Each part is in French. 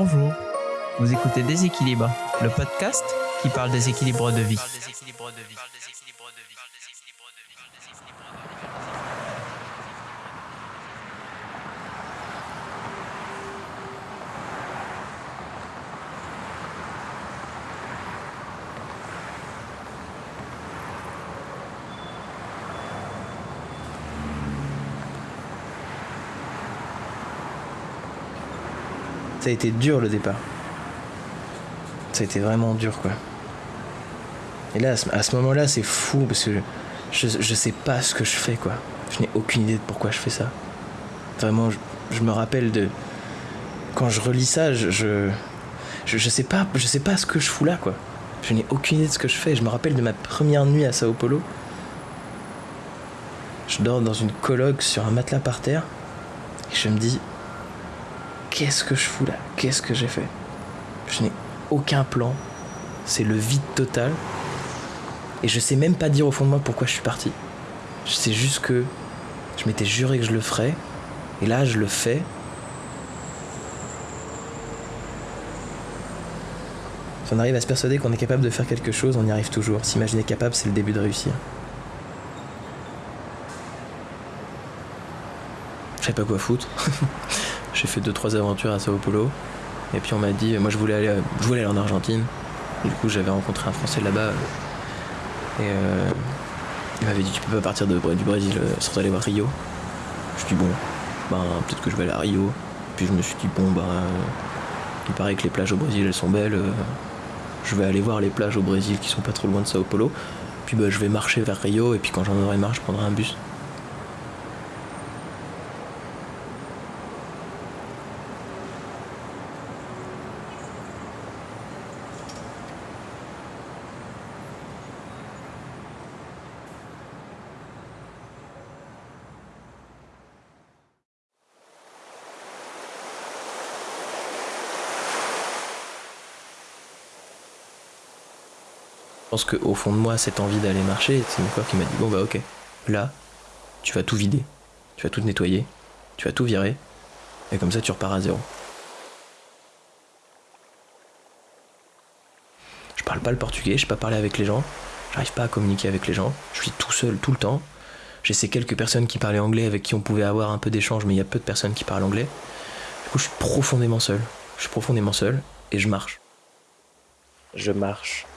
Bonjour, vous écoutez Déséquilibre, le podcast qui parle des équilibres de vie. Ça a été dur le départ. Ça a été vraiment dur quoi. Et là, à ce- moment-là, c'est fou parce que je, je sais pas ce que je fais quoi. Je n'ai aucune idée de pourquoi je fais ça. Vraiment, je, me rappelle de. Quand je relis ça, je, je, sais pas, je sais pas ce que je fous là quoi. Je n'ai aucune idée de ce que je fais. Je me rappelle de ma première nuit à Sao Paulo. Je dors dans une coloc sur un matelas par terre. Et je me dis, qu'est-ce que je fous là? Qu'est-ce que j'ai fait? Je n'ai aucun plan. C'est le vide total. Et je sais même pas dire au fond de moi pourquoi je suis parti. Je sais juste que je m'étais juré que je le ferais. Et là, je le fais. Si on arrive à se persuader qu'on est capable de faire quelque chose, on y arrive toujours. S'imaginer capable, c'est le début de réussir. Je savais pas quoi foutre. J'ai fait deux trois aventures à Sao Paulo. Et puis on m'a dit, moi je voulais aller, je voulais aller en Argentine. Du coup j'avais rencontré un Français là-bas. Et euh, il m'avait dit tu peux pas partir du Brésil euh, sans aller voir Rio. Je dis bon, ben peut-être que je vais aller à Rio. Puis je me suis dit bon ben euh, il paraît que les plages au Brésil elles sont belles. je vais aller voir les plages au Brésil qui sont pas trop loin de Sao Paulo. Puis ben, je vais marcher vers Rio et puis quand j'en aurai marre je prendrai un bus. Je pense qu'au fond de moi, cette envie d'aller marcher, c'est mon corps qui m'a dit Bon, bah, ok, là, tu vas tout vider, tu vas tout nettoyer, tu vas tout virer, et comme ça, tu repars à zéro. Je parle pas le portugais, je sais pas parler avec les gens, j'arrive pas à communiquer avec les gens, je suis tout seul tout le temps. J'ai ces quelques personnes qui parlaient anglais avec qui on pouvait avoir un peu d'échange, mais il y a peu de personnes qui parlent anglais. Du coup, je suis profondément seul. Je suis profondément seul et je marche. Je marche.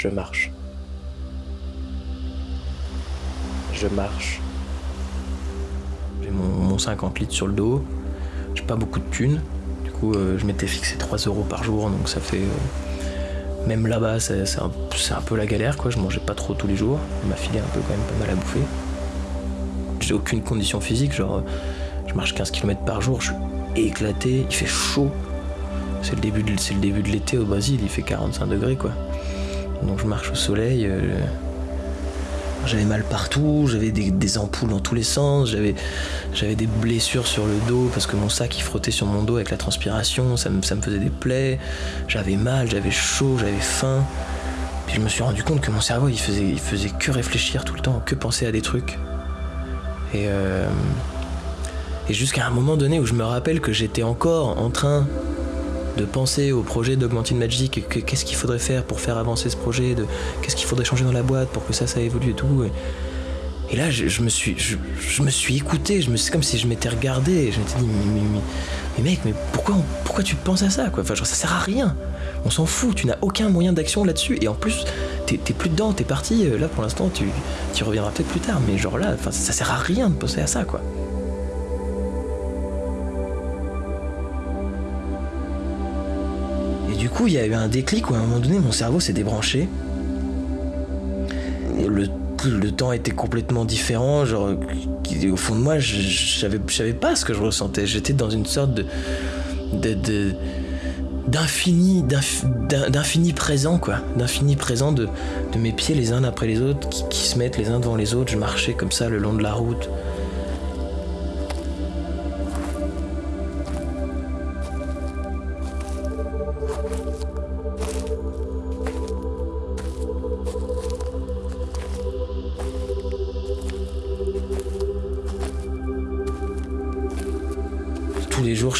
Je marche. Je marche. J'ai mon, mon 50 litres sur le dos. J'ai pas beaucoup de thunes. Du coup, euh, je m'étais fixé 3 euros par jour, donc ça fait. euh, même là-bas, c'est un, peu la galère, quoi. Je mangeais pas trop tous les jours. On m'a filé un peu quand même pas mal à bouffer. J'ai aucune condition physique, genre euh, je marche 15 km par jour, je suis éclaté, il fait chaud. C'est le début de, le début de l'été au Brésil, il fait 45 degrés quoi. Donc je marche au soleil. euh, j'avais mal partout, j'avais des, ampoules dans tous les sens, j'avais, des blessures sur le dos parce que mon sac il frottait sur mon dos avec la transpiration, ça me, faisait des plaies, j'avais mal, j'avais chaud, j'avais faim. Puis je me suis rendu compte que mon cerveau il faisait, faisait que réfléchir tout le temps, que penser à des trucs. Et, euh, et jusqu'à un moment donné où je me rappelle que j'étais encore en train de penser au projet d'Augmented Magic, qu'est-ce qu'il faudrait faire pour faire avancer ce projet, de qu'est-ce qu'il faudrait changer dans la boîte pour que ça, ça évolue et tout. Et, là, je, me suis, je, je me suis écouté, c'est comme si je m'étais regardé, et je m'étais dit, mais, mais, mais- mec, mais pourquoi, pourquoi tu penses à ça quoi? Enfin, ça sert à rien. On s'en fout, tu n'as aucun moyen d'action là-dessus, et en plus, t'es, t'es plus dedans, t'es parti. euh, Là, pour l'instant, tu, tu reviendras peut-être plus tard, mais genre là, enfin, ça sert à rien de penser à ça, quoi. Il y a eu un déclic où à un moment donné, mon cerveau s'est débranché. Le, le temps était complètement différent. Genre, au fond de moi, je, savais, pas ce que je ressentais. J'étais dans une sorte de. d'infini d'inf- d'in- d'infini présent quoi d'infini présent de, de mes pieds les uns après les autres qui, qui se mettent les uns devant les autres je marchais comme ça le long de la route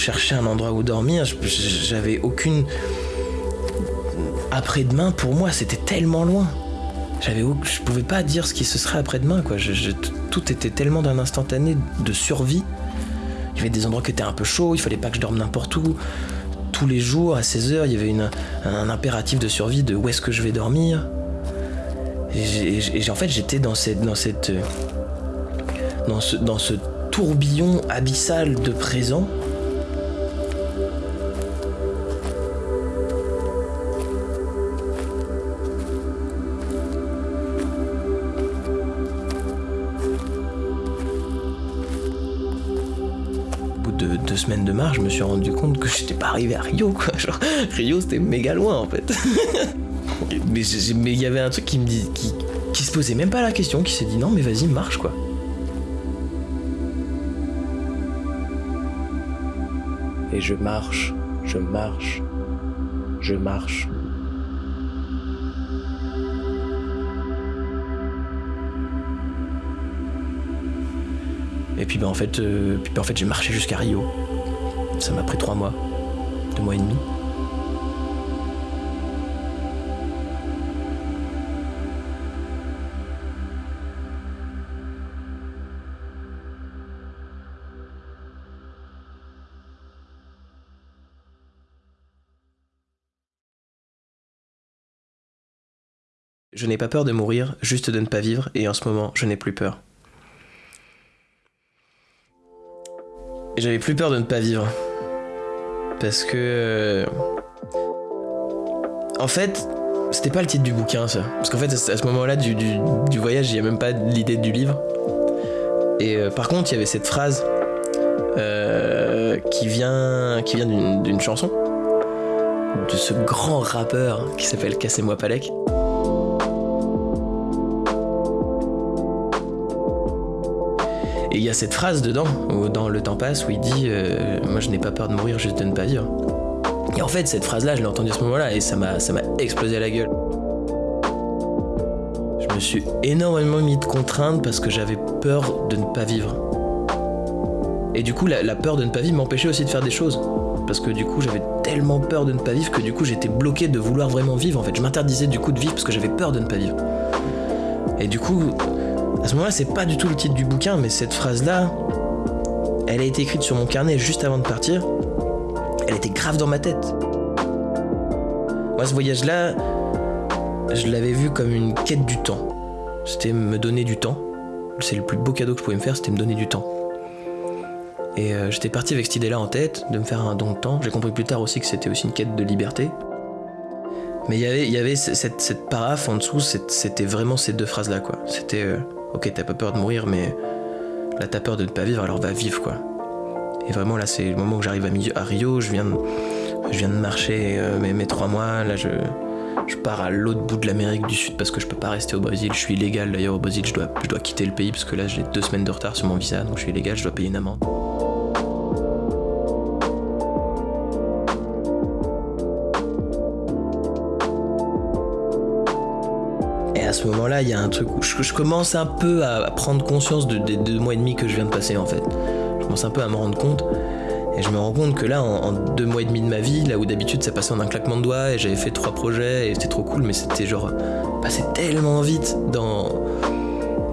chercher un endroit où dormir. J'avais aucune. Après-demain, pour moi, c'était tellement loin. J'avais, je pouvais pas dire ce qui se serait après-demain, quoi. tout était tellement d'un instantané de survie. Il y avait des endroits qui étaient un peu chauds, il fallait pas que je dorme n'importe où. Tous les jours, à 16h, il y avait une, un, impératif de survie de où est-ce que je vais dormir. Et, en fait, j'étais dans cette, dans cette, dans ce, dans ce tourbillon abyssal de présent de marche, je me suis rendu compte que j'étais pas arrivé à Rio, quoi. Genre, Rio, c'était méga loin, en fait. mais il y avait un truc qui me dit, qui, qui se posait même pas la question, qui s'est dit non, mais vas-y, marche, quoi. Et je marche, je marche, je marche. Et puis ben en fait, euh, puis, ben, en fait j'ai marché jusqu'à Rio. Ça m'a pris trois mois, deux mois et demi. Je n'ai pas peur de mourir, juste de ne pas vivre, et en ce moment, je n'ai plus peur. J'avais plus peur de ne pas vivre. Parce que. Euh, en fait, c'était pas le titre du bouquin, ça. Parce qu'en fait, à ce moment-là du, voyage, il n'y a même pas l'idée du livre. Et euh, par contre, il y avait cette phrase euh, qui vient, qui vient d'une chanson de ce grand rappeur qui s'appelle Cassez-moi Palek. Et il y a cette phrase dedans, dans Le temps passe, où il dit euh, Moi je n'ai pas peur de mourir, juste de ne pas vivre. Et en fait, cette phrase-là, je l'ai entendue à ce moment-là et ça m'a, explosé à la gueule. Je me suis énormément mis de contraintes parce que j'avais peur de ne pas vivre. Et du coup, la, la peur de ne pas vivre m'empêchait aussi de faire des choses. Parce que du coup, j'avais tellement peur de ne pas vivre que du coup, j'étais bloqué de vouloir vraiment vivre. En fait, je m'interdisais du coup de vivre parce que j'avais peur de ne pas vivre. Et du coup, à ce moment-là, c'est pas du tout le titre du bouquin, mais cette phrase-là, elle a été écrite sur mon carnet juste avant de partir. Elle était grave dans ma tête. Moi, ce voyage-là, je l'avais vu comme une quête du temps. C'était me donner du temps. C'est le plus beau cadeau que je pouvais me faire, c'était me donner du temps. Et euh, j'étais parti avec cette idée-là en tête, de me faire un don de temps. J'ai compris plus tard aussi que c'était aussi une quête de liberté. Mais y il y avait cette, cette paraphe en dessous, c'était vraiment ces deux phrases-là, quoi. C'était euh, ok, t'as pas peur de mourir, mais là t'as peur de ne pas vivre, alors va vivre quoi. Et vraiment là, c'est le moment où j'arrive à, Rio, je viens de, je viens de marcher euh, mes, trois mois, là je, je pars à l'autre bout de l'Amérique du Sud parce que je peux pas rester au Brésil, je suis illégal d'ailleurs au Brésil, je dois, je dois quitter le pays parce que là j'ai deux semaines de retard sur mon visa, donc je suis illégal, je dois payer une amende. Ce moment-là, il y a un truc où je, commence un peu à, prendre conscience de, des deux mois et demi que je viens de passer en fait. Je commence un peu à me rendre compte. Et je me rends compte que là, en, deux mois et demi de ma vie, là où d'habitude ça passait en un claquement de doigts et j'avais fait trois projets et c'était trop cool, mais c'était genre passé tellement vite dans,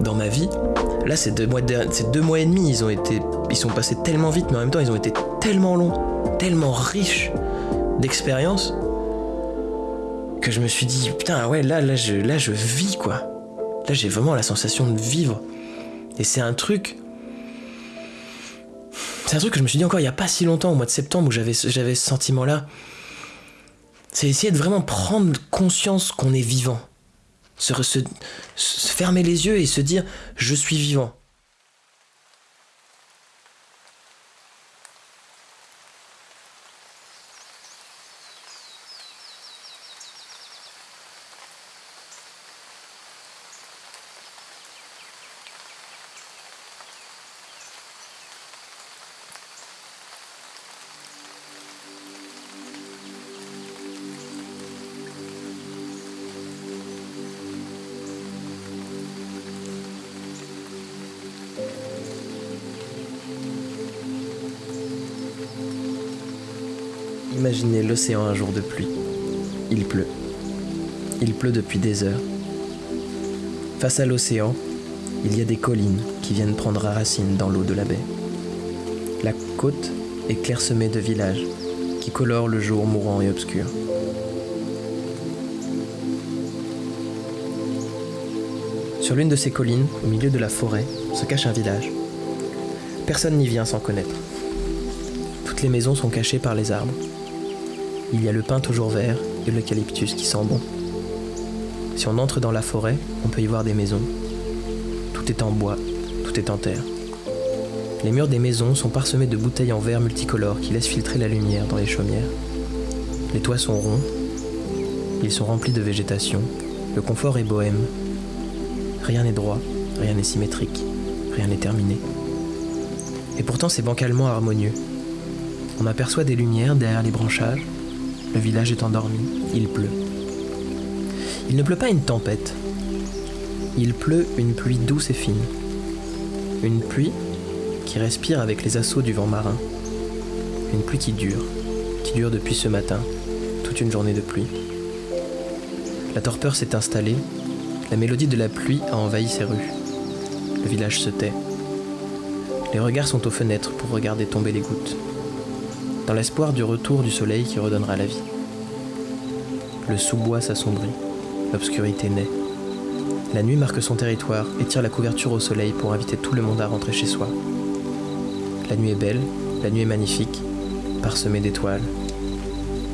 dans ma vie. Là, ces deux, mois ces deux mois et demi, ils ont été, ils sont passés tellement vite, mais en même temps, ils ont été tellement longs, tellement riches d'expériences que je me suis dit, putain, ouais, là, là, je, là, je vis, quoi. Là, j'ai vraiment la sensation de vivre. Et c'est un truc. C'est un truc que je me suis dit encore il n'y a pas si longtemps, au mois de septembre, où j'avais, ce sentiment-là. C'est essayer de vraiment prendre conscience qu'on est vivant. se fermer les yeux et se dire, je suis vivant. Imaginez l'océan un jour de pluie. Il pleut. Il pleut depuis des heures. Face à l'océan, il y a des collines qui viennent prendre racine dans l'eau de la baie. La côte est clairsemée de villages qui colorent le jour mourant et obscur. Sur l'une de ces collines, au milieu de la forêt, se cache un village. Personne n'y vient sans connaître. Toutes les maisons sont cachées par les arbres. Il y a le pin toujours vert et l'eucalyptus qui sent bon. Si on entre dans la forêt, on peut y voir des maisons. Tout est en bois, tout est en terre. Les murs des maisons sont parsemés de bouteilles en verre multicolores qui laissent filtrer la lumière dans les chaumières. Les toits sont ronds, ils sont remplis de végétation, le confort est bohème. Rien n'est droit, rien n'est symétrique, rien n'est terminé. Et pourtant c'est bancalement harmonieux. On aperçoit des lumières derrière les branchages, le village est endormi, il pleut. Il ne pleut pas une tempête, il pleut une pluie douce et fine. Une pluie qui respire avec les assauts du vent marin. Une pluie qui dure, qui dure depuis ce matin, toute une journée de pluie. La torpeur s'est installée, la mélodie de la pluie a envahi ses rues. Le village se tait. Les regards sont aux fenêtres pour regarder tomber les gouttes, dans l'espoir du retour du soleil qui redonnera la vie. Le sous-bois s'assombrit, l'obscurité naît. La nuit marque son territoire et tire la couverture au soleil pour inviter tout le monde à rentrer chez soi. La nuit est belle, la nuit est magnifique, parsemée d'étoiles.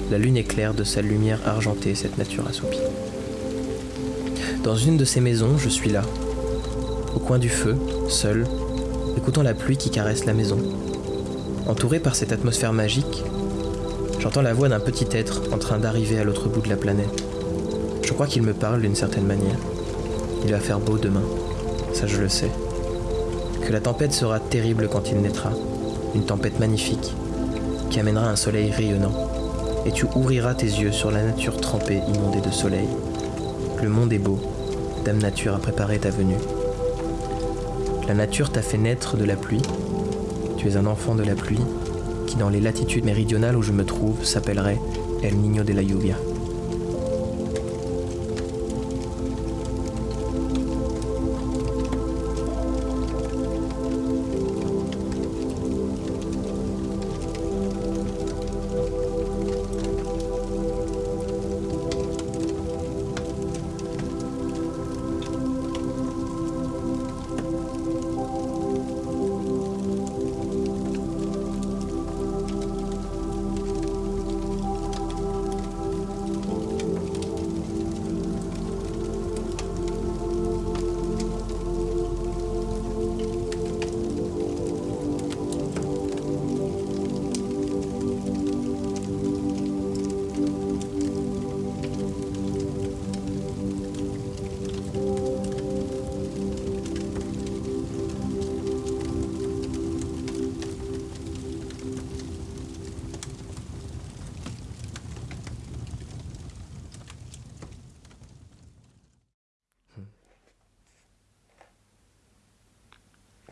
La lune éclaire de sa lumière argentée cette nature assoupie. Dans une de ces maisons, je suis là, au coin du feu, seul, écoutant la pluie qui caresse la maison. Entouré par cette atmosphère magique, j'entends la voix d'un petit être en train d'arriver à l'autre bout de la planète. Je crois qu'il me parle d'une certaine manière. Il va faire beau demain, ça je le sais que la tempête sera terrible quand il naîtra, une tempête magnifique, qui amènera un soleil rayonnant, et tu ouvriras tes yeux sur la nature trempée, inondée de soleil. Le monde est beau, Dame Nature a préparé ta venue. La nature t'a fait naître de la pluie, tu es un enfant de la pluie, qui dans les latitudes méridionales où je me trouve s'appellerait El Niño de la Lluvia.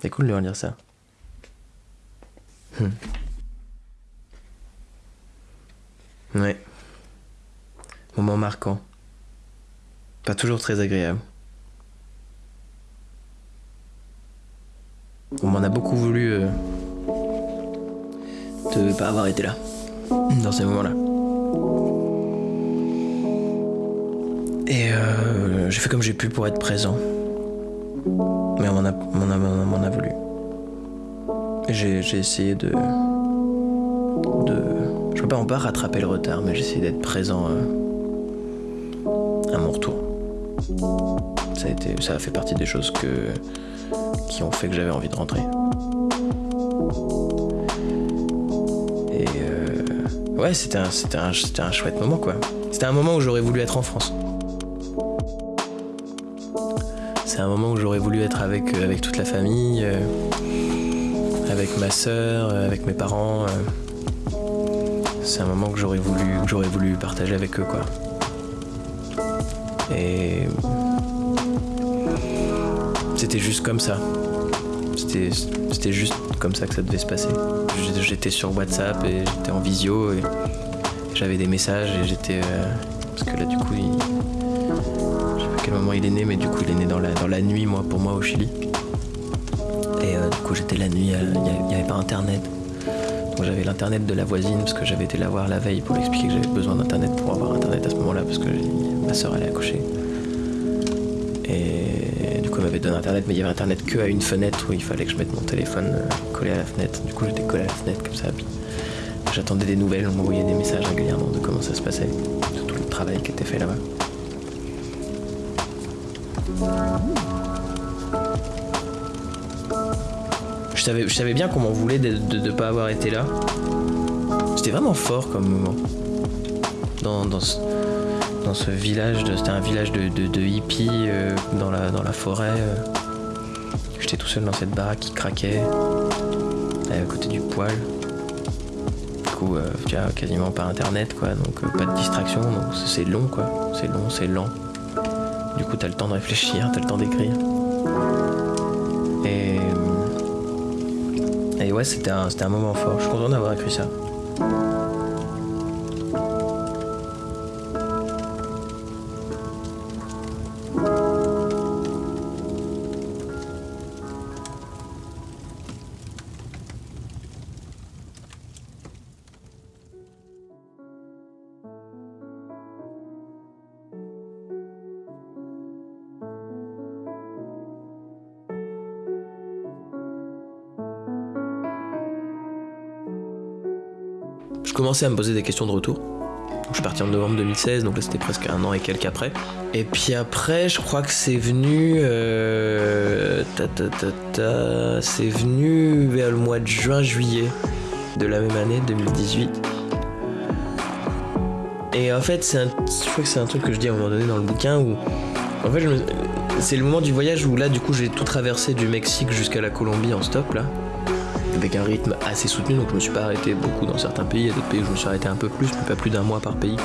C'est cool de relire ça. Hmm. Ouais. Moment marquant. Pas toujours très agréable. On m'en a beaucoup voulu euh, de pas avoir été là dans ces moments-là. Et euh, j'ai fait comme j'ai pu pour être présent. Mais on m'en a, m'en a, m'en a voulu. J'ai essayé de. de. Je peux pas en pas rattraper le retard, mais j'ai essayé d'être présent euh, à mon retour. Ça a, été, ça a fait partie des choses que, qui ont fait que j'avais envie de rentrer. Et euh, ouais, c'était un, un, un chouette moment quoi. C'était un moment où j'aurais voulu être en France. Un moment où j'aurais voulu être avec, euh, avec toute la famille, euh, avec ma sœur, euh, avec mes parents. C'est un moment que j'aurais voulu, que j'aurais voulu partager avec eux, quoi. Et c'était juste comme ça. C'était, juste comme ça que ça devait se passer. J'étais sur WhatsApp et j'étais en visio et J'avais des messages et j'étais. Il est né, mais du coup, il est né dans la, dans la nuit, moi, pour moi, au Chili. Et euh, du coup, j'étais la nuit, euh, il n'y avait pas internet. Donc j'avais l'internet de la voisine parce que j'avais été la voir la veille pour lui expliquer que j'avais besoin d'internet pour avoir internet à ce moment-là parce que ma soeur allait accoucher. Et du coup elle m'avait donné internet mais il y avait internet que à une fenêtre où il fallait que je mette mon téléphone euh, collé à la fenêtre. Du coup j'étais collé à la fenêtre comme ça. J'attendais des nouvelles, on m'envoyait des messages régulièrement de comment ça se passait, de tout le travail qui était fait là-bas. Je savais, je savais bien qu'on m'en voulait de ne pas avoir été là. C'était vraiment fort comme moment. Dans, dans, ce, village, c'était un village de, de, hippies euh, dans, la, dans la forêt. euh. J'étais tout seul dans cette baraque qui craquait, à côté du poêle. Du coup, euh, tu as quasiment pas internet, quoi, donc pas de distraction, donc c'est long, quoi. C'est long, c'est lent. Du coup, t'as le temps de réfléchir, t'as le temps d'écrire. C'était un, un moment fort. Je suis content d'avoir écrit ça. Je commençais à me poser des questions de retour. Je suis parti en novembre 2016, donc là c'était presque un an et quelques après. Et puis après, je crois que c'est venu. euh, c'est venu vers le mois de juin-juillet de la même année, 2018. Et en fait, je crois que c'est un truc que je dis à un moment donné dans le bouquin où. En fait, c'est le moment du voyage où là, du coup, j'ai tout traversé du Mexique jusqu'à la Colombie en stop là avec un rythme assez soutenu, donc je me suis pas arrêté beaucoup dans certains pays, il y a d'autres pays où je me suis arrêté un peu plus, mais pas plus d'un mois par pays.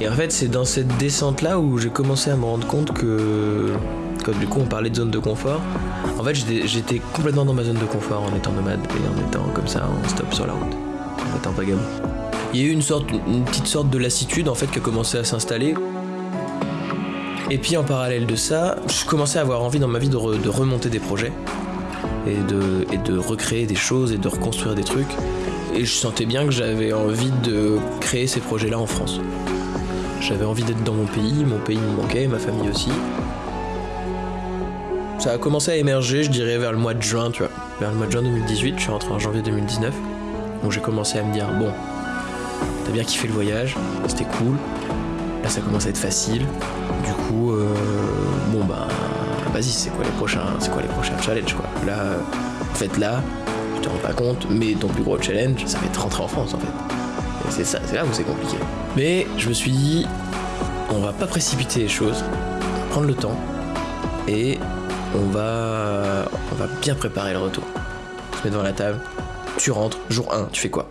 Et en fait, c'est dans cette descente-là où j'ai commencé à me rendre compte que, comme du coup on parlait de zone de confort, en fait j'étais- complètement dans ma zone de confort en étant nomade et en étant comme ça en stop sur la route, en étant vagabond. Il y a eu une, sorte, une petite sorte de lassitude en fait qui a commencé à s'installer. Et puis en parallèle de ça, je commençais à avoir envie dans ma vie de remonter des projets et de, recréer des choses et de reconstruire des trucs. Et je sentais bien que j'avais envie de créer ces projets-là en France. J'avais envie d'être dans mon pays, mon pays me manquait, ma famille aussi. Ça a commencé à émerger, je dirais, vers le mois de juin, tu vois. Vers le mois de juin 2018, je suis rentré en janvier 2019. Donc j'ai commencé à me dire, bon, t'as bien kiffé le voyage, c'était cool. Là, ça commence à être facile. Du coup, euh, bon, bah, vas-y, c'est quoi les prochains, c'est quoi les prochains challenges, quoi. Là, en fait, là, tu te rends pas compte, mais ton plus gros challenge, ça va être rentrer en France, en fait. C'est ça, c'est là où c'est compliqué. Mais je me suis dit, on va pas précipiter les choses, on va prendre le temps, et on va, on va bien préparer le retour. On se met devant la table, tu rentres, jour 1, tu fais quoi?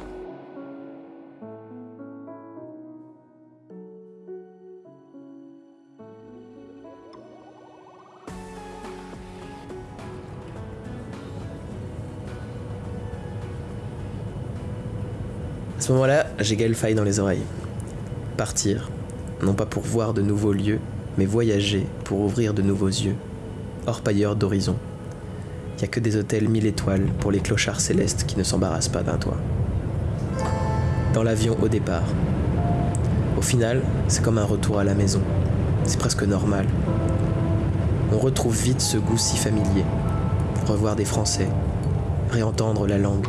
Ce moment-là, j'ai Gaël dans les oreilles. Partir, non pas pour voir de nouveaux lieux, mais voyager pour ouvrir de nouveaux yeux, orpailleurs d'horizon. Y a que des hôtels mille étoiles pour les clochards célestes qui ne s'embarrassent pas d'un toit. Dans l'avion au départ. Au final, c'est comme un retour à la maison. C'est presque normal. On retrouve vite ce goût si familier. Revoir des Français, réentendre la langue,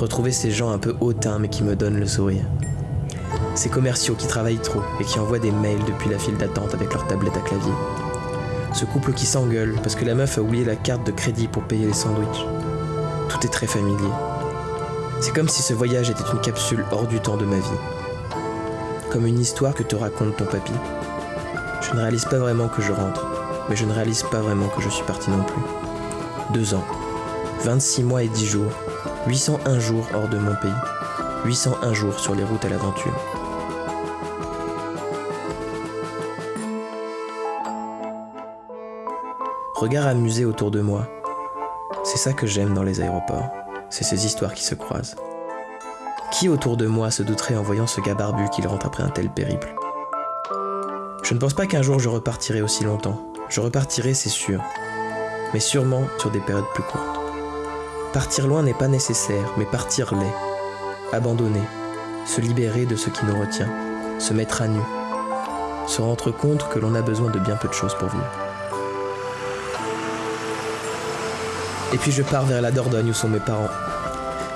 retrouver ces gens un peu hautains mais qui me donnent le sourire. Ces commerciaux qui travaillent trop et qui envoient des mails depuis la file d'attente avec leur tablette à clavier. Ce couple qui s'engueule parce que la meuf a oublié la carte de crédit pour payer les sandwichs. Tout est très familier. C'est comme si ce voyage était une capsule hors du temps de ma vie. Comme une histoire que te raconte ton papy. Je ne réalise pas vraiment que je rentre, mais je ne réalise pas vraiment que je suis parti non plus. Deux ans, 26 mois et 10 jours, 801 jours hors de mon pays, 801 jours sur les routes à l'aventure. Regard amusé autour de moi. C'est ça que j'aime dans les aéroports. C'est ces histoires qui se croisent. Qui autour de moi se douterait en voyant ce gars barbu qu'il rentre après un tel périple? Je ne pense pas qu'un jour je repartirai aussi longtemps. Je repartirai, c'est sûr. Mais sûrement sur des périodes plus courtes. Partir loin n'est pas nécessaire, mais partir l'est. Abandonner, se libérer de ce qui nous retient, se mettre à nu, se rendre compte que l'on a besoin de bien peu de choses pour vivre. Et puis je pars vers la Dordogne où sont mes parents.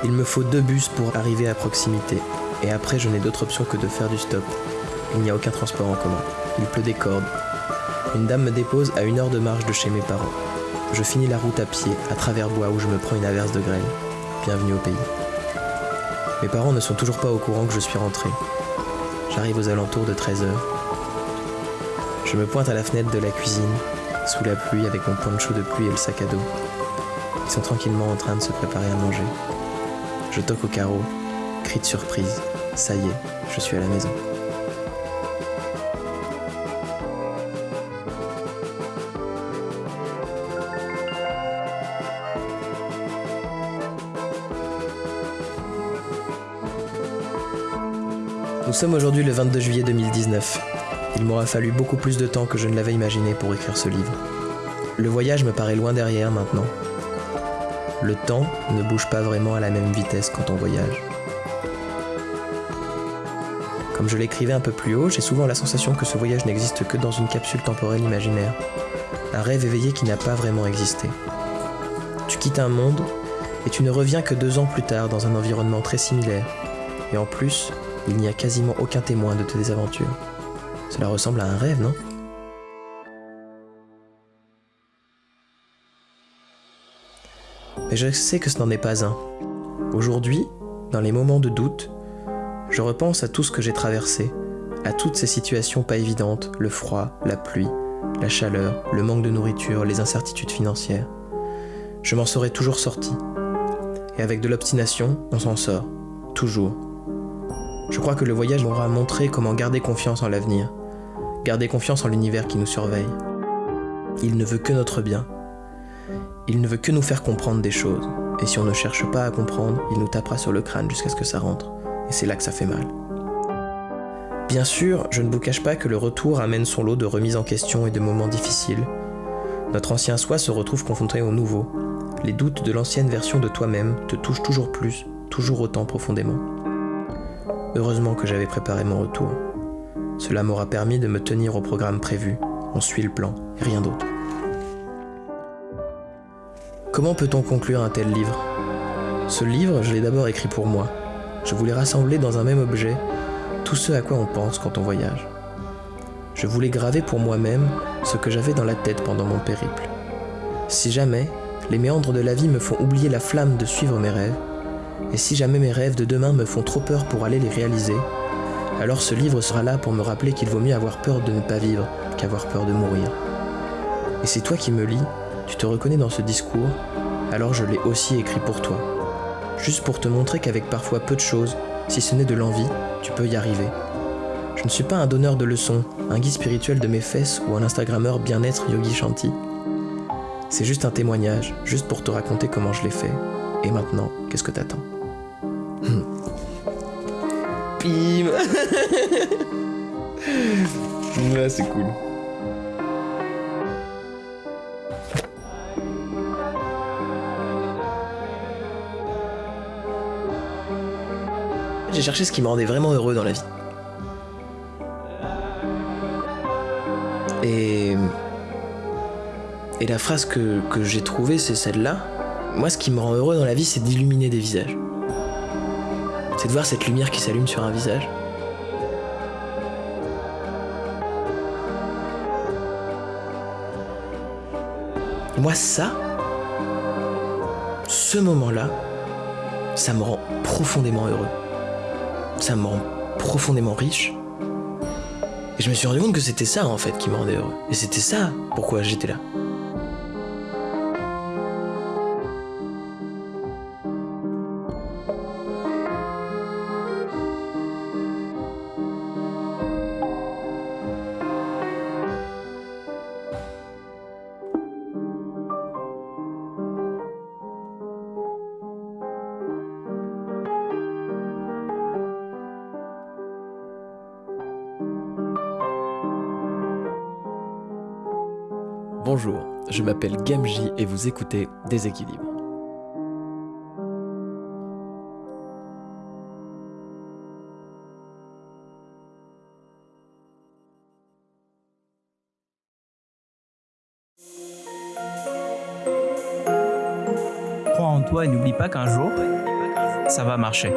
Il me faut deux bus pour arriver à proximité. Et après, je n'ai d'autre option que de faire du stop. Il n'y a aucun transport en commun. Il pleut des cordes. Une dame me dépose à une heure de marche de chez mes parents. Je finis la route à pied, à travers bois où je me prends une averse de grêle. Bienvenue au pays. Mes parents ne sont toujours pas au courant que je suis rentré. J'arrive aux alentours de 13h. Je me pointe à la fenêtre de la cuisine, sous la pluie avec mon poncho de pluie et le sac à dos. Ils sont tranquillement en train de se préparer à manger. Je toque au carreau, cri de surprise. Ça y est, je suis à la maison. Sommes aujourd'hui le 22 juillet 2019. Il m'aura fallu beaucoup plus de temps que je ne l'avais imaginé pour écrire ce livre. Le voyage me paraît loin derrière maintenant, le temps ne bouge pas vraiment à la même vitesse quand on voyage. Comme je l'écrivais un peu plus haut, j'ai souvent la sensation que ce voyage n'existe que dans une capsule temporelle imaginaire, un rêve éveillé qui n'a pas vraiment existé. Tu quittes un monde et tu ne reviens que deux ans plus tard dans un environnement très similaire, et en plus, il n'y a quasiment aucun témoin de tes aventures. Cela ressemble à un rêve, non? Mais je sais que ce n'en est pas un. Aujourd'hui, dans les moments de doute, je repense à tout ce que j'ai traversé, à toutes ces situations pas évidentes, le froid, la pluie, la chaleur, le manque de nourriture, les incertitudes financières. Je m'en serais toujours sorti. Et avec de l'obstination, on s'en sort. Toujours. Je crois que le voyage m'aura montré comment garder confiance en l'avenir, garder confiance en l'univers qui nous surveille. Il ne veut que notre bien, il ne veut que nous faire comprendre des choses. Et si on ne cherche pas à comprendre, il nous tapera sur le crâne jusqu'à ce que ça rentre. Et c'est là que ça fait mal. Bien sûr, je ne vous cache pas que le retour amène son lot de remises en question et de moments difficiles. Notre ancien soi se retrouve confronté au nouveau. Les doutes de l'ancienne version de toi-même te touchent toujours plus, toujours autant profondément. Heureusement que j'avais préparé mon retour. Cela m'aura permis de me tenir au programme prévu. On suit le plan, et rien d'autre. Comment peut-on conclure un tel livre? Ce livre, je l'ai d'abord écrit pour moi. Je voulais rassembler dans un même objet tout ce à quoi on pense quand on voyage. Je voulais graver pour moi-même ce que j'avais dans la tête pendant mon périple. Si jamais les méandres de la vie me font oublier la flamme de suivre mes rêves, et si jamais mes rêves de demain me font trop peur pour aller les réaliser, alors ce livre sera là pour me rappeler qu'il vaut mieux avoir peur de ne pas vivre qu'avoir peur de mourir. Et c'est toi qui me lis tu te reconnais dans ce discours, alors je l'ai aussi écrit pour toi. Juste pour te montrer qu'avec parfois peu de choses, si ce n'est de l'envie, tu peux y arriver. Je ne suis pas un donneur de leçons, un guide spirituel de mes fesses ou un Instagrammeur bien-être Yogi Shanti. C'est juste un témoignage, juste pour te raconter comment je l'ai fait. Et maintenant, qu'est-ce que t'attends Pim Ouais, c'est cool. J'ai cherché ce qui me rendait vraiment heureux dans la vie. Et. Et la phrase que, que j'ai trouvée, c'est celle-là. Moi, ce qui me rend heureux dans la vie, c'est d'illuminer des visages. C'est de voir cette lumière qui s'allume sur un visage. Moi, ça, ce moment-là, ça me rend profondément heureux ça me rend profondément riche. Et je me suis rendu compte que c'était ça en fait qui me rendait heureux. Et c'était ça pourquoi j'étais là. Bonjour, je m'appelle Gamji et vous écoutez Déséquilibre. Crois en toi et n'oublie pas qu'un jour, ça va marcher.